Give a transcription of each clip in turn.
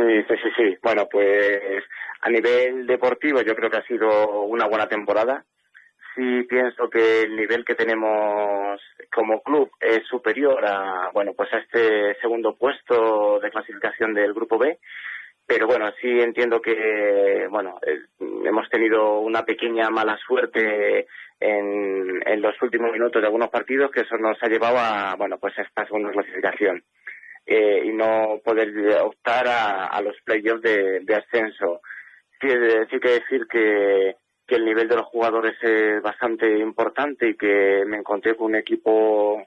Sí, sí, sí, sí. Bueno, pues a nivel deportivo yo creo que ha sido una buena temporada. Sí pienso que el nivel que tenemos como club es superior a, bueno, pues a este segundo puesto de clasificación del grupo B. Pero bueno, sí entiendo que, bueno, hemos tenido una pequeña mala suerte en, en los últimos minutos de algunos partidos que eso nos ha llevado a, bueno, pues a esta segunda clasificación. Eh, y no poder optar a, los playoffs de, de ascenso. Sí que decir que, que el nivel de los jugadores es bastante importante y que me encontré con un equipo,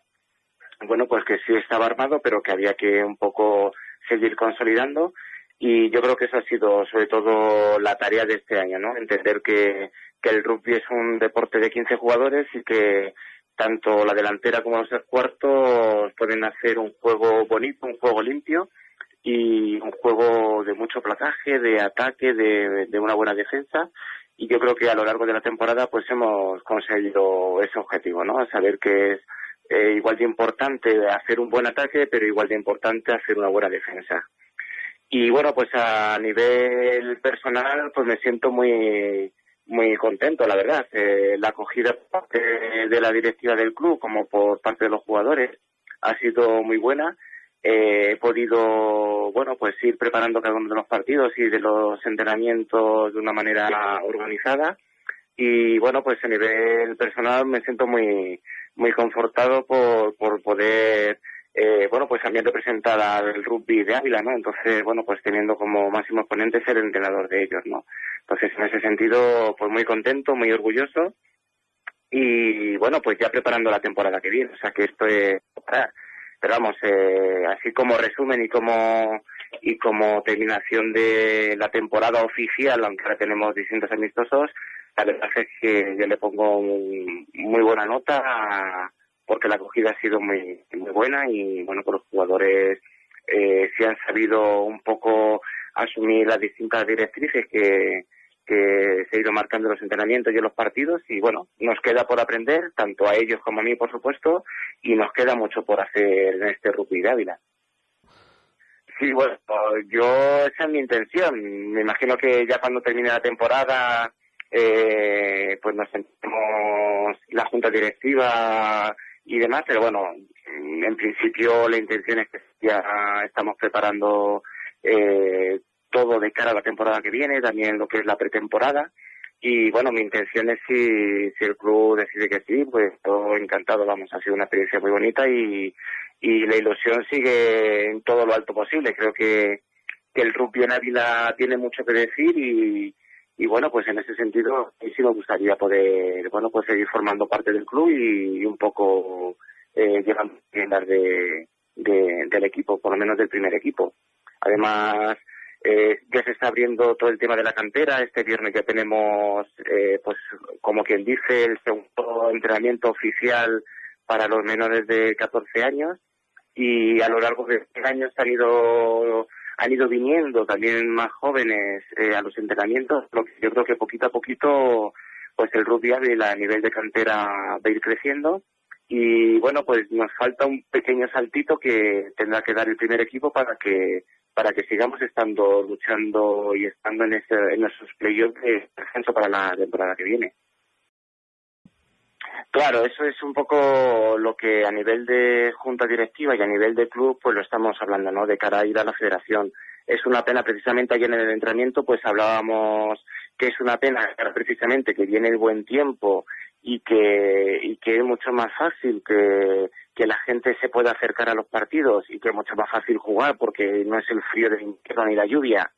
bueno, pues que sí estaba armado, pero que había que un poco seguir consolidando. Y yo creo que eso ha sido sobre todo la tarea de este año, ¿no? Entender que, que el rugby es un deporte de 15 jugadores y que tanto la delantera como los cuartos pueden hacer un juego bonito, un juego limpio y un juego de mucho placaje, de ataque, de, una buena defensa. Y yo creo que a lo largo de la temporada pues hemos conseguido ese objetivo, ¿no? Saber que es eh, igual de importante hacer un buen ataque, pero igual de importante hacer una buena defensa. Y bueno, pues a nivel personal, pues me siento muy muy contento, la verdad. Eh, la acogida por parte de la directiva del club como por parte de los jugadores ha sido muy buena. Eh, he podido, bueno, pues ir preparando cada uno de los partidos y de los entrenamientos de una manera organizada. Y bueno, pues a nivel personal me siento muy, muy confortado por, por poder eh, bueno, pues también representada el rugby de Ávila, ¿no? Entonces, bueno, pues teniendo como máximo exponente ser entrenador de ellos, ¿no? Entonces, en ese sentido, pues muy contento, muy orgulloso y, bueno, pues ya preparando la temporada que viene, o sea que esto es Pero vamos, eh, así como resumen y como y como terminación de la temporada oficial, aunque ahora tenemos distintos amistosos, la verdad es que yo le pongo muy buena nota a porque la acogida ha sido muy, muy buena y bueno, pues los jugadores eh, sí han sabido un poco asumir las distintas directrices que, que se ha ido marcando los entrenamientos y los partidos y bueno, nos queda por aprender, tanto a ellos como a mí, por supuesto, y nos queda mucho por hacer en este rugby de Ávila. Sí, bueno, yo esa es mi intención. Me imagino que ya cuando termine la temporada, eh, pues nos sentemos la junta directiva y demás, pero bueno, en principio la intención es que ya estamos preparando eh, todo de cara a la temporada que viene, también lo que es la pretemporada. Y bueno, mi intención es si, si el club decide que sí, pues todo encantado, vamos, ha sido una experiencia muy bonita y, y la ilusión sigue en todo lo alto posible. Creo que, que el rugby en Ávila tiene mucho que decir y, y bueno, pues en ese sentido sí me gustaría poder, bueno, pues seguir formando parte del club y, un poco eh, llevando de, de, del equipo, por lo menos del primer equipo. Además, eh, ya se está abriendo todo el tema de la cantera. Este viernes ya tenemos, eh, pues, como quien dice, el segundo entrenamiento oficial para los menores de 14 años. Y a lo largo de este año han ido han ido viniendo también más jóvenes eh, a los entrenamientos, lo que yo creo que poquito a poquito pues el rugby a nivel de cantera va a ir creciendo y bueno pues nos falta un pequeño saltito que tendrá que dar el primer equipo para que para que sigamos estando luchando y estando en ese, en esos playoffs de descenso para la temporada que viene. Claro, eso es un poco lo que a nivel de junta directiva y a nivel de club, pues lo estamos hablando, ¿no? De cara a ir a la federación. Es una pena, precisamente ayer en el entrenamiento, pues hablábamos que es una pena precisamente que viene el buen tiempo y que, y que es mucho más fácil que, que la gente se pueda acercar a los partidos y que es mucho más fácil jugar porque no es el frío del invierno ni la lluvia,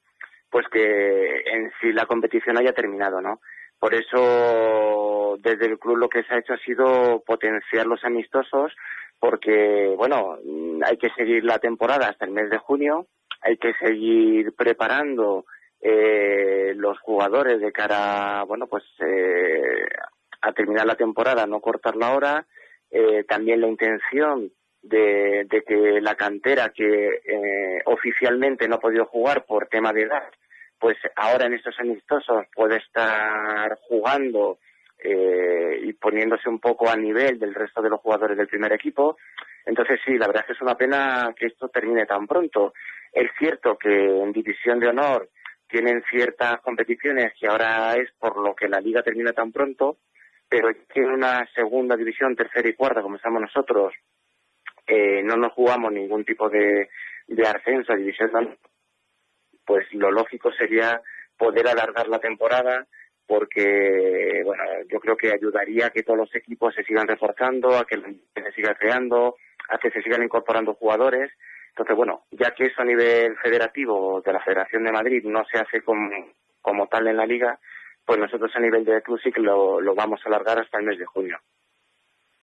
pues que en sí la competición haya terminado, ¿no? Por eso, desde el club lo que se ha hecho ha sido potenciar los amistosos, porque, bueno, hay que seguir la temporada hasta el mes de junio, hay que seguir preparando eh, los jugadores de cara, bueno, pues eh, a terminar la temporada, no cortar la hora. Eh, también la intención de, de, que la cantera que eh, oficialmente no ha podido jugar por tema de edad, pues ahora en estos amistosos puede estar jugando eh, y poniéndose un poco a nivel del resto de los jugadores del primer equipo. Entonces sí, la verdad es que es una pena que esto termine tan pronto. Es cierto que en División de Honor tienen ciertas competiciones que ahora es por lo que la liga termina tan pronto, pero en una segunda división, tercera y cuarta, como estamos nosotros, eh, no nos jugamos ningún tipo de, de ascenso a división de honor, pues lo lógico sería poder alargar la temporada porque bueno yo creo que ayudaría a que todos los equipos se sigan reforzando a que se siga creando a que se sigan incorporando jugadores. Entonces bueno ya que eso a nivel federativo de la Federación de Madrid no se hace como, como tal en la liga pues nosotros a nivel de club sí que lo, lo vamos a alargar hasta el mes de junio